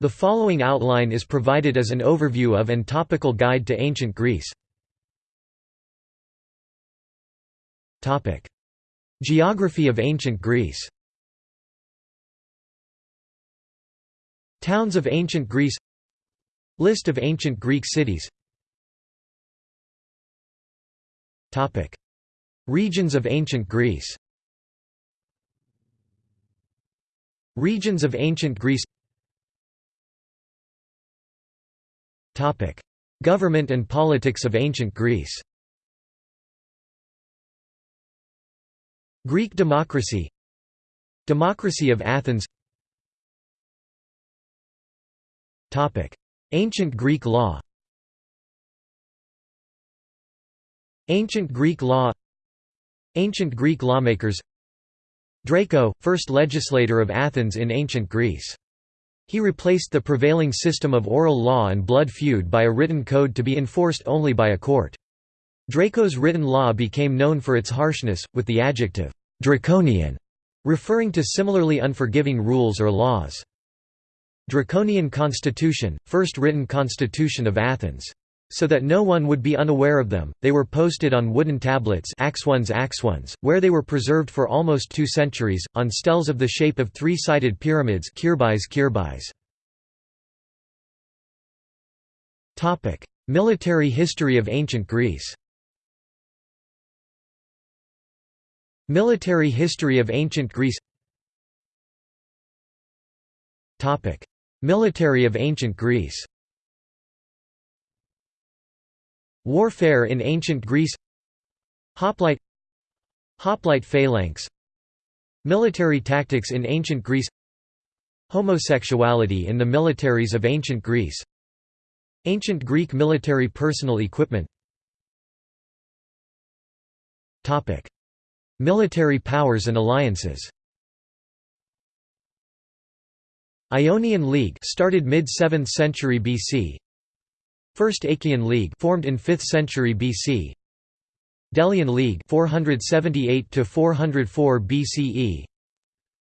The following outline is provided as an overview of and topical guide to ancient Greece. Topic: Geography of ancient Greece. Towns of ancient Greece. List of ancient Greek cities. Topic: Regions of ancient Greece. Regions of ancient Greece Government and politics of ancient Greece. Greek democracy. Democracy of Athens. Ancient Greek law. Ancient Greek law. Ancient Greek lawmakers. Draco, first legislator of Athens in ancient Greece. He replaced the prevailing system of oral law and blood feud by a written code to be enforced only by a court. Draco's written law became known for its harshness, with the adjective, "'draconian' referring to similarly unforgiving rules or laws. Draconian Constitution, first written constitution of Athens. So that no one would be unaware of them, they were posted on wooden tablets axones axones, where they were preserved for almost two centuries, on steles of the shape of three-sided pyramids Military history of ancient Greece. Military history of ancient Greece. Military of ancient Greece Warfare in ancient Greece Hoplite Hoplite phalanx Military tactics in ancient Greece Homosexuality in the militaries of ancient Greece Ancient Greek military personal equipment. Military powers and alliances. Ionian League started mid-7th century BC First Achaean League formed in 5th century BC Delian League 478 to 404 BCE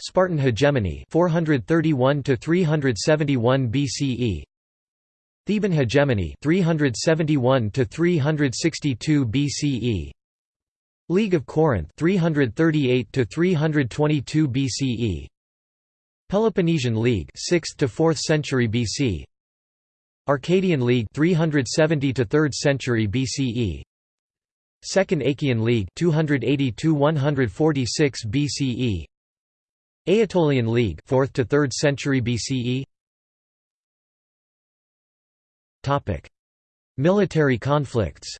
Spartan hegemony 431 to 371 BCE Theban hegemony 371 to 362 BCE League of Corinth 338 to 322 BCE Peloponnesian League 6th to 4th century BC Arcadian League 370 to 3rd century BCE Second Achaean League 280 to 146 BCE Aetolian League 4th to 3rd century BCE Topic. Military conflicts.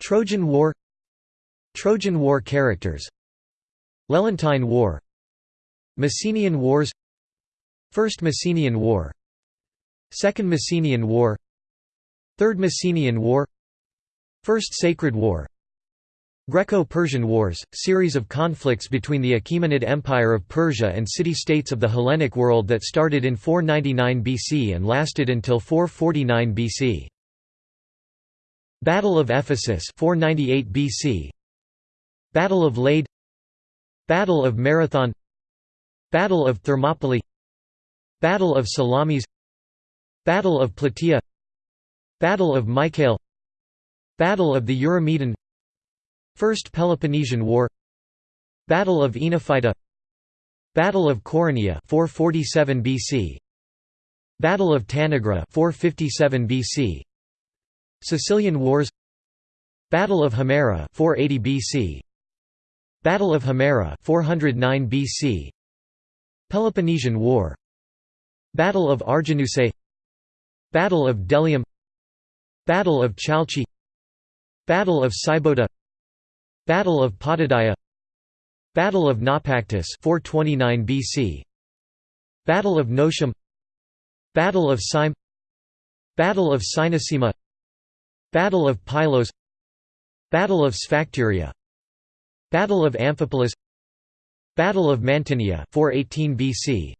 Trojan War. Trojan War characters. Lelantine War. Messenian Wars First Messenian War. Second Messenian War. Third Messenian War. First Sacred War. Greco-Persian Wars, series of conflicts between the Achaemenid Empire of Persia and city-states of the Hellenic world that started in 499 BC and lasted until 449 BC. Battle of Ephesus 498 BC Battle of Lade. Battle of Marathon. Battle of Thermopylae Battle of Salamis Battle of Plataea Battle of Mycale Battle of the Eurymedon First Peloponnesian War Battle of Oenophyta Battle of Coronea 447 BC Battle of Tanagra 457 BC Sicilian Wars Battle of Himera 480 BC Battle of Himera 409 BC Peloponnesian War Battle of Arginusae Battle of Delium Battle of Chalcis Battle of Sybota Battle of Potidaea Battle of Naupactus 429 BC Battle of Notium Battle of Syme Battle of Cynossema Battle of Pylos Battle of Sphacteria Battle of Amphipolis Battle of Mantinea 418 BC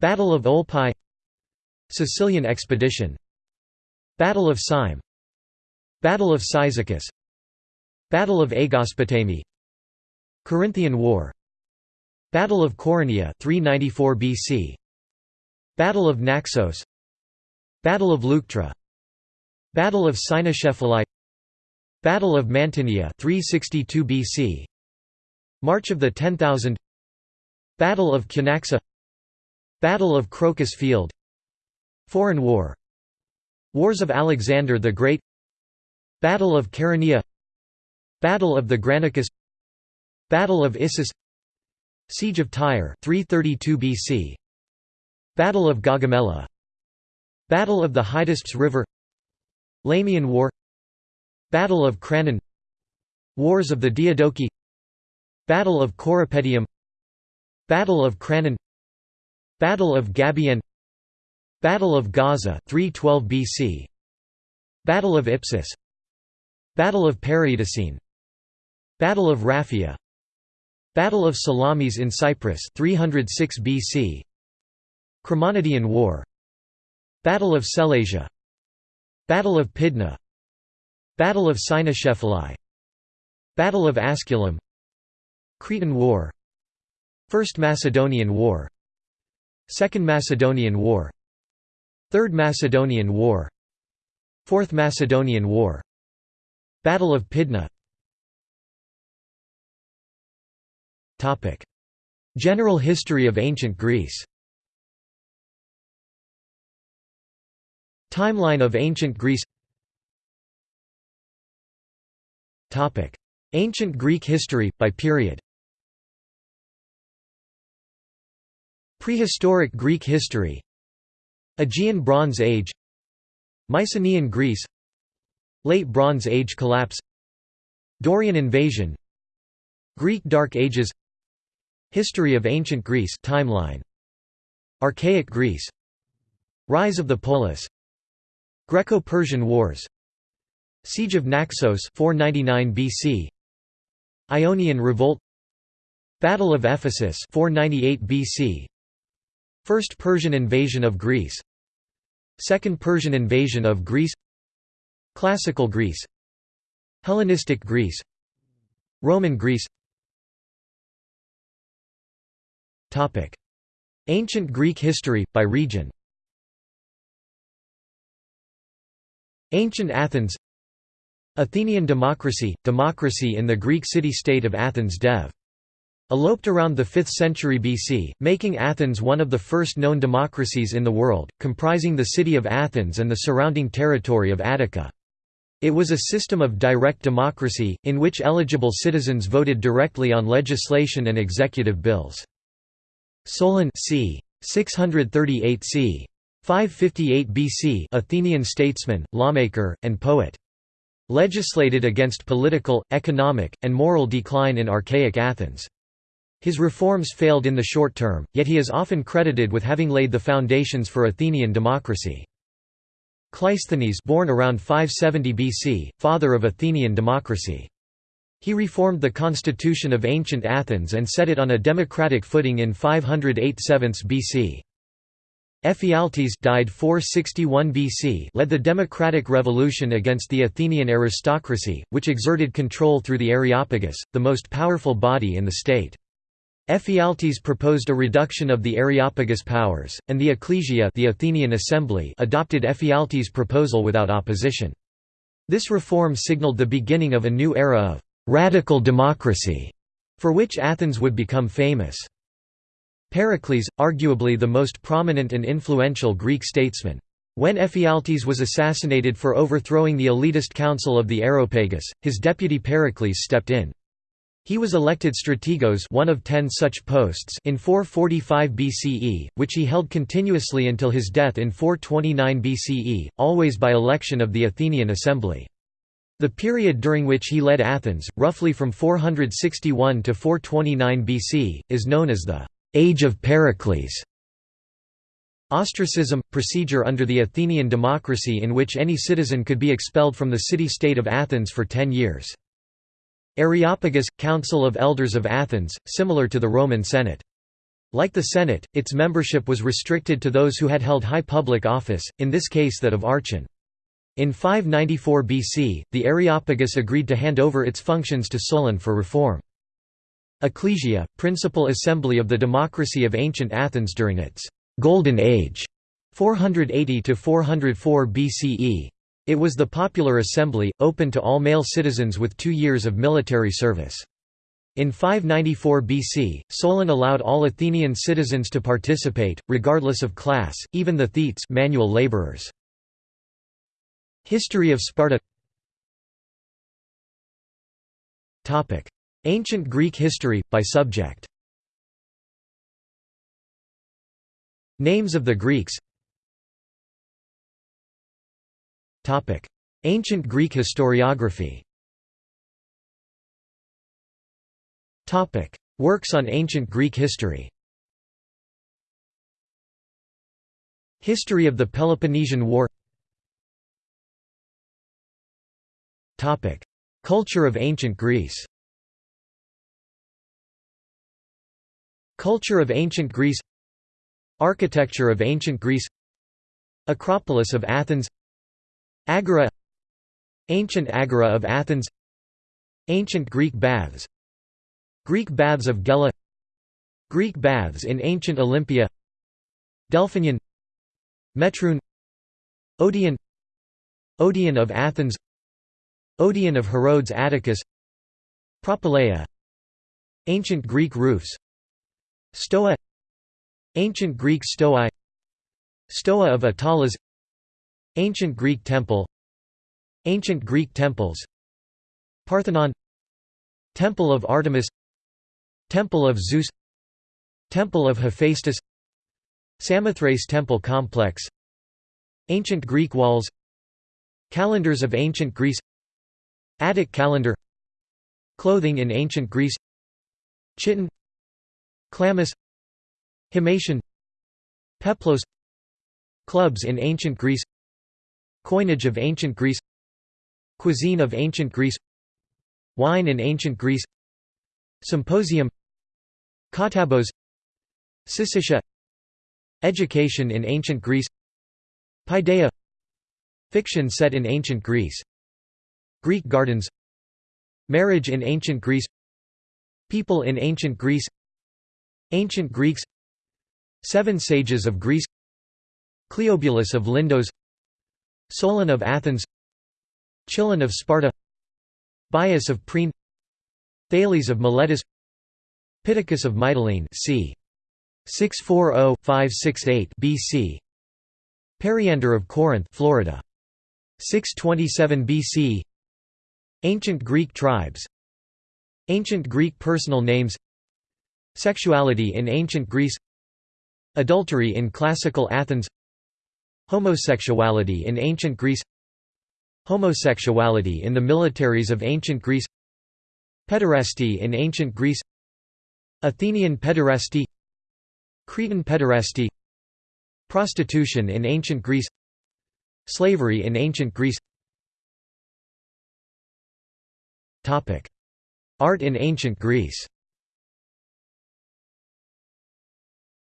Battle of Olpae Sicilian expedition Battle of Syme Battle of Cyzicus Battle of Aegospotami Corinthian War Battle of Coronea 394 BC Battle of Naxos Battle of Leuctra Battle of Cynoscephalae Battle of Mantinea 362 BC March of the 10,000 Battle of Cunaxa Battle of Crocus Field Foreign War Wars of Alexander the Great Battle of Chaeronea Battle of the Granicus Battle of Issus Siege of Tyre 332 BC Battle of Gaugamela Battle of the Hydaspes River Lamian War Battle of Cranon Wars of the Diadochi Battle of Corupedium Battle of Cranon Battle of Gabiene Battle of Gaza 312 BC Battle of Ipsus Battle of Paraitacene Battle of Raphia Battle of Salamis in Cyprus 306 BC Chremonidean War Battle of Sellasia Battle of Pydna Battle of Cynoscephalae Battle of Asculum Cretan War First Macedonian War Second Macedonian War. Third Macedonian War. Fourth Macedonian War. Battle of Pydna. General history of ancient Greece. Timeline of ancient Greece. Ancient Greek history, by period Prehistoric Greek history. Aegean Bronze Age. Mycenaean Greece. Late Bronze Age collapse. Dorian invasion. Greek Dark Ages. History of Ancient Greece timeline. Archaic Greece. Rise of the Polis. Greco-Persian Wars. Siege of Naxos 499 BC Ionian Revolt. Battle of Ephesus 498 BC First Persian invasion of Greece. Second Persian invasion of Greece. Classical Greece. Hellenistic Greece. Roman Greece. Ancient Greek history, by region. Ancient Athens. Athenian democracy – democracy in the Greek city-state of Athens Dev. Eloped around the 5th century BC, making Athens one of the first known democracies in the world, comprising the city of Athens and the surrounding territory of Attica. It was a system of direct democracy, in which eligible citizens voted directly on legislation and executive bills. Solon c. 638 c. 558 BC Athenian statesman, lawmaker, and poet. Legislated against political, economic, and moral decline in archaic Athens. His reforms failed in the short term, yet he is often credited with having laid the foundations for Athenian democracy. Cleisthenes born around 570 BC, father of Athenian democracy. He reformed the constitution of ancient Athens and set it on a democratic footing in 508 BC. Ephialtes died 461 BC led the democratic revolution against the Athenian aristocracy, which exerted control through the Areopagus, the most powerful body in the state. Ephialtes proposed a reduction of the Areopagus powers, and the Ecclesia the Athenian Assembly adopted Ephialtes' proposal without opposition. This reform signaled the beginning of a new era of «radical democracy», for which Athens would become famous. Pericles, arguably the most prominent and influential Greek statesman. When Ephialtes was assassinated for overthrowing the elitist council of the Areopagus, his deputy Pericles stepped in. He was elected strategos one of ten such posts in 445 BCE, which he held continuously until his death in 429 BCE, always by election of the Athenian assembly. The period during which he led Athens, roughly from 461 to 429 BC, is known as the «Age of Pericles». Ostracism – procedure under the Athenian democracy in which any citizen could be expelled from the city-state of Athens for ten years. Areopagus – Council of Elders of Athens, similar to the Roman Senate. Like the Senate, its membership was restricted to those who had held high public office, in this case that of archon. In 594 BC, the Areopagus agreed to hand over its functions to Solon for reform. Ecclesia, principal assembly of the democracy of ancient Athens during its «Golden Age» 480 to 404 BCE. It was the popular assembly, open to all male citizens with two years of military service. In 594 BC, Solon allowed all Athenian citizens to participate, regardless of class, even the thetes manual laborers. History of Sparta Ancient Greek history, by subject Names of the Greeks Ancient Greek historiography. Works on ancient Greek history. History of the Peloponnesian War. Culture of ancient Greece. Culture of ancient Greece. Architecture of ancient Greece. Acropolis of Athens Agora Ancient Agora of Athens Ancient Greek baths Greek baths of Gela Greek baths in ancient Olympia Delphinion Metroon Odeon Odeon of Athens Odeon of Herodes Atticus Propylaea Ancient Greek roofs Stoa Ancient Greek Stoa Stoa of Attalos Ancient Greek temple Ancient Greek temples Parthenon Temple of Artemis Temple of Zeus Temple of Hephaestus Samothrace Temple Complex Ancient Greek walls Calendars of Ancient Greece Attic calendar Clothing in Ancient Greece Chiton Chlamys Himation Peplos Clubs in Ancient Greece Coinage of Ancient Greece Cuisine of Ancient Greece Wine in Ancient Greece Symposium Kottabos Syssitia Education in Ancient Greece Paideia Fiction set in Ancient Greece Greek gardens Marriage in Ancient Greece People in Ancient Greece Ancient Greeks Seven Sages of Greece Cleobulus of Lindos Solon of Athens Chilon of Sparta Bias of Priene Thales of Miletus Pittacus of Mytilene c. 640-568 BC Periander of Corinth Florida 627 BC Ancient Greek tribes Ancient Greek personal names Sexuality in ancient Greece Adultery in classical Athens Homosexuality in ancient Greece Homosexuality in the militaries of ancient Greece Pederasty in ancient Greece Athenian pederasty Cretan pederasty Prostitution in ancient Greece Slavery in ancient Greece. Art in ancient Greece.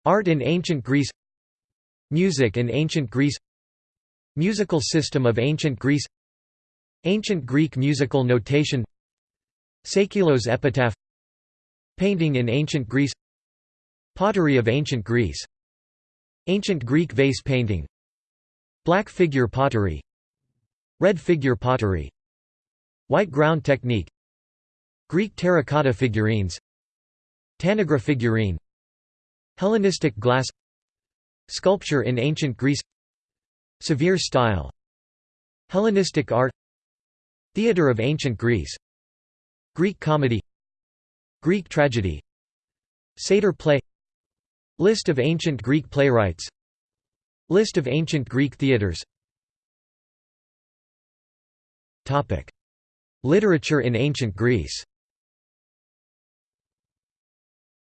Art in ancient Greece Music in ancient Greece Musical system of ancient Greece Ancient Greek musical notation Seikilos epitaph Painting in ancient Greece Pottery of ancient Greece Ancient Greek vase painting Black figure pottery Red figure pottery White ground technique Greek terracotta figurines Tanagra figurine Hellenistic glass Sculpture in ancient Greece Severe style Hellenistic art Theatre of ancient Greece Greek comedy Greek tragedy Satyr play List of ancient Greek playwrights List of ancient Greek theatres Literature in ancient Greece.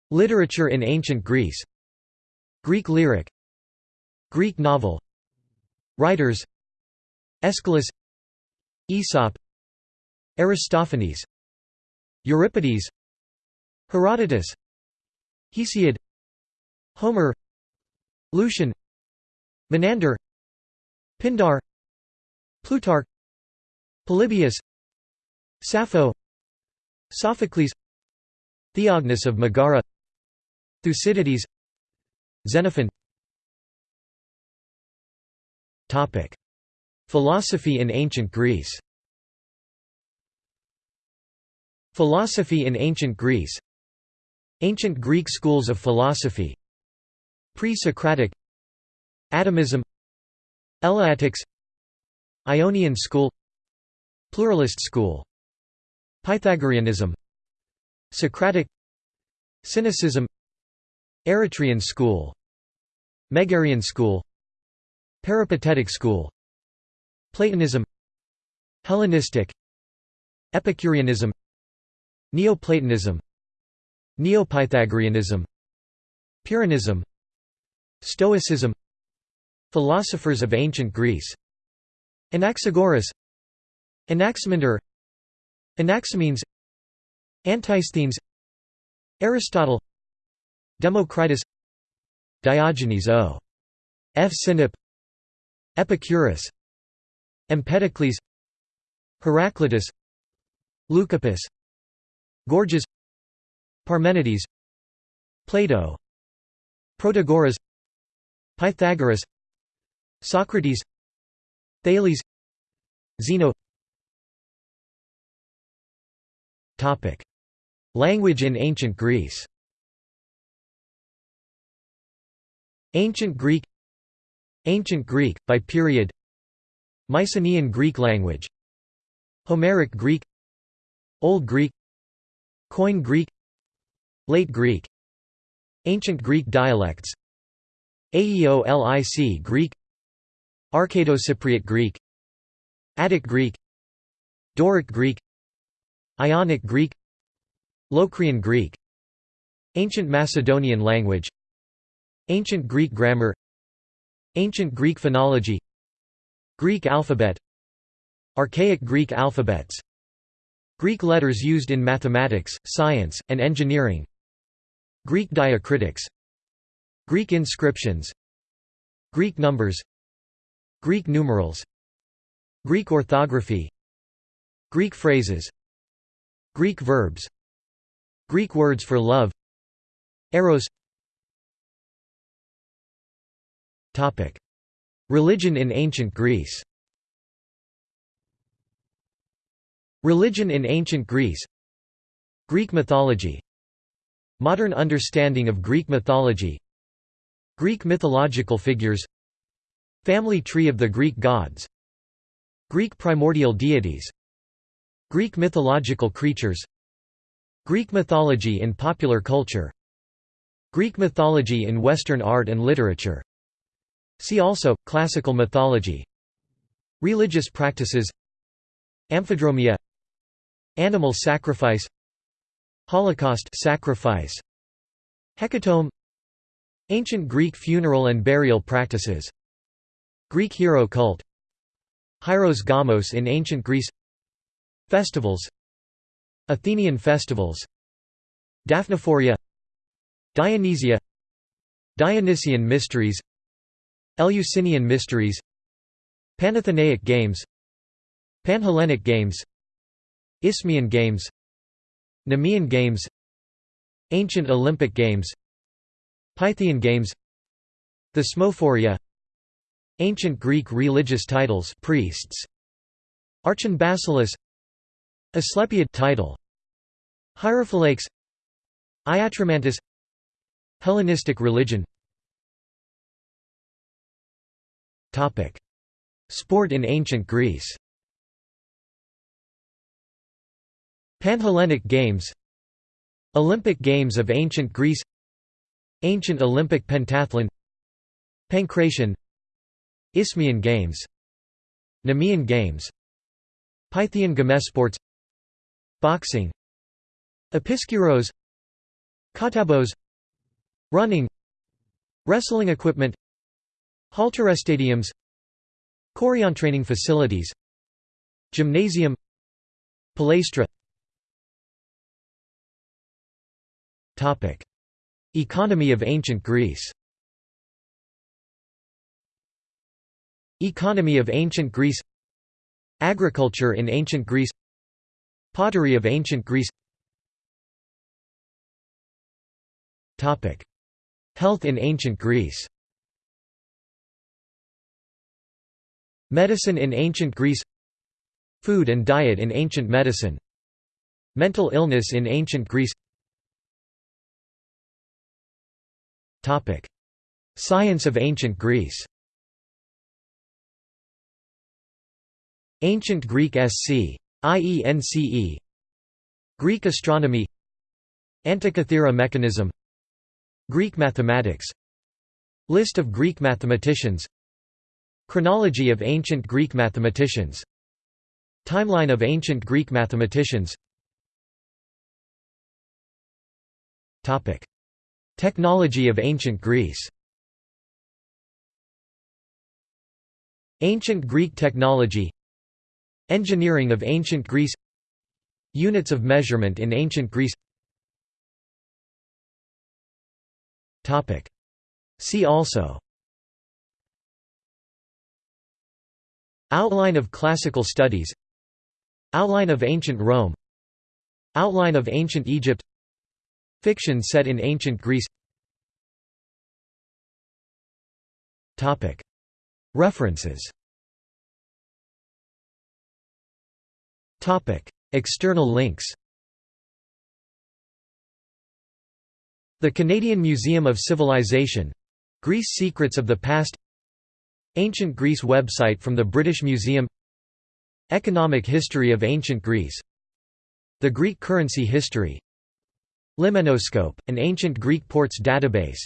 Literature in ancient Greece. Greek lyric Greek novel. Writers. Aeschylus. Aesop. Aristophanes. Euripides. Herodotus. Hesiod. Homer. Lucian. Menander. Pindar. Plutarch. Polybius. Sappho. Sophocles. Theognis of Megara. Thucydides. Xenophon Philosophy in ancient Greece. Philosophy in ancient Greece. Ancient Greek schools of philosophy. Pre-Socratic. Atomism. Eleatics. Ionian school. Pluralist school. Pythagoreanism. Socratic. Cynicism. Eretrian school. Megarian school Peripatetic school. Platonism. Hellenistic. Epicureanism. Neoplatonism. Neopythagoreanism. Pyrrhonism. Stoicism. Philosophers of ancient Greece. Anaxagoras. Anaximander. Anaximenes. Antisthenes. Aristotle. Democritus. Diogenes o. F. Sinope Epicurus Empedocles Heraclitus Leucippus Gorgias Parmenides Plato Protagoras Pythagoras Socrates Thales Zeno. Topic. Language in ancient Greece. Ancient Greek Ancient Greek, by period. Mycenaean Greek language. Homeric Greek. Old Greek. Koine Greek. Late Greek. Ancient Greek dialects. Aeolic Greek. Arcado-Cypriot Greek. Attic Greek. Doric Greek. Ionic Greek. Locrian Greek. Ancient Macedonian language. Ancient Greek grammar Ancient Greek phonology. Greek alphabet. Archaic Greek alphabets. Greek letters used in mathematics, science, and engineering. Greek diacritics. Greek inscriptions. Greek numbers. Greek numerals. Greek orthography. Greek phrases. Greek verbs. Greek words for love. Eros Religion in ancient Greece. Religion in ancient Greece. Greek mythology. Modern understanding of Greek mythology. Greek mythological figures. Family tree of the Greek gods. Greek primordial deities. Greek mythological creatures. Greek mythology in popular culture. Greek mythology in Western art and literature See also, classical mythology. Religious practices. Amphidromia. Animal sacrifice. Holocaust sacrifice. Hecatomb Ancient Greek funeral and burial practices. Greek hero cult. Hieros Gamos in ancient Greece. Festivals. Athenian festivals. Daphnephoria Dionysia. Dionysian mysteries Eleusinian mysteries Panathenaic games Panhellenic games Isthmian games Nemean games Ancient Olympic games Pythian games The Thesmophoria Ancient Greek religious titles priests Archon Asclepiad title Hierophylakes Iatromantis Hellenistic religion Sport in ancient Greece. Panhellenic Games. Olympic Games of ancient Greece. Ancient Olympic pentathlon. Pankration Isthmian Games. Nemean Games. Pythian Gamesports Boxing. Episkyros Kottabos. Running. Wrestling equipment Halterostadiums Chorion training facilities Gymnasium Palaestra Economy of ancient Greece. Economy of ancient Greece. Agriculture in ancient Greece. Pottery of ancient Greece. Topic. Health in ancient Greece Medicine in ancient Greece Food and diet in ancient medicine Mental illness in ancient Greece. Science of ancient Greece. Ancient Greek SC. IENCE Greek astronomy. Antikythera mechanism. Greek mathematics. List of Greek mathematicians Chronology of ancient Greek mathematicians. Timeline of ancient Greek mathematicians. Technology of ancient Greece. Ancient Greek technology. Engineering of ancient Greece. Units of measurement in ancient Greece. See also Outline of classical studies. Outline of ancient Rome. Outline of ancient Egypt. Fiction set in ancient Greece. References. External links. The Canadian Museum of Civilization. Greece Secrets of the Past Ancient Greece website from the British Museum. Economic history of ancient Greece. The Greek currency history. Limenoscope, an ancient Greek ports database.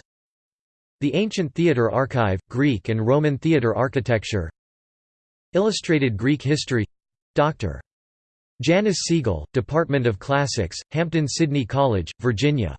The Ancient Theatre Archive, Greek and Roman theatre architecture. Illustrated Greek history. Dr. Janice Siegel, Department of Classics, Hampden-Sydney College, Virginia